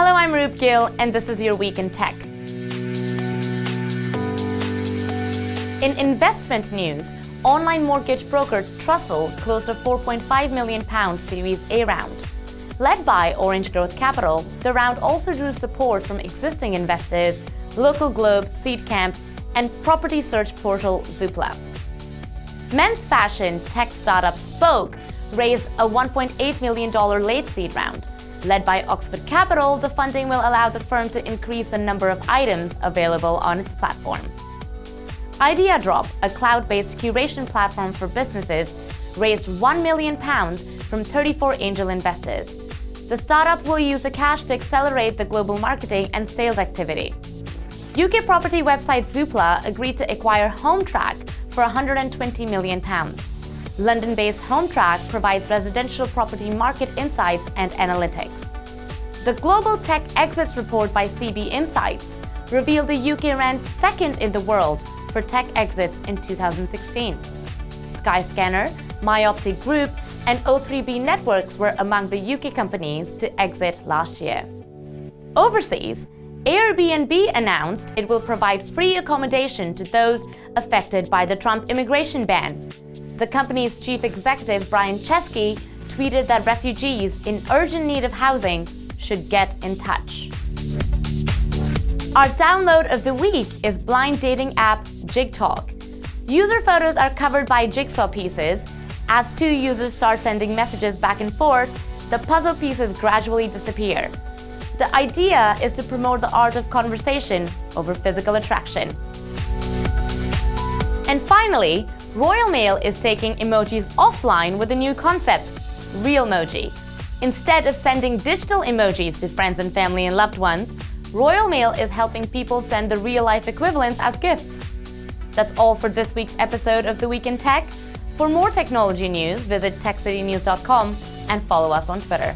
Hello, I'm Roop Gill, and this is your Week in Tech. In investment news, online mortgage broker Trussle closed a £4.5 million Series A round. Led by Orange Growth Capital, the round also drew support from existing investors, Local Globe, Seedcamp, and property search portal Zoopla. Men's fashion tech startup Spoke raised a $1.8 million late seed round. Led by Oxford Capital, the funding will allow the firm to increase the number of items available on its platform. IdeaDrop, a cloud-based curation platform for businesses, raised £1 million from 34 angel investors. The startup will use the cash to accelerate the global marketing and sales activity. UK property website Zoopla agreed to acquire Hometrack for £120 million. London-based Hometrack provides residential property market insights and analytics. The Global Tech Exits report by CB Insights revealed the UK ranked second in the world for tech exits in 2016. Skyscanner, Myoptic Group, and O3B Networks were among the UK companies to exit last year. Overseas, Airbnb announced it will provide free accommodation to those affected by the Trump immigration ban. The company's chief executive, Brian Chesky, tweeted that refugees in urgent need of housing should get in touch. Our download of the week is blind dating app JigTalk. User photos are covered by jigsaw pieces. As two users start sending messages back and forth, the puzzle pieces gradually disappear. The idea is to promote the art of conversation over physical attraction. And finally, Royal Mail is taking emojis offline with a new concept, Realmoji. Instead of sending digital emojis to friends and family and loved ones, Royal Mail is helping people send the real-life equivalents as gifts. That's all for this week's episode of The Week in Tech. For more technology news, visit techcitynews.com and follow us on Twitter.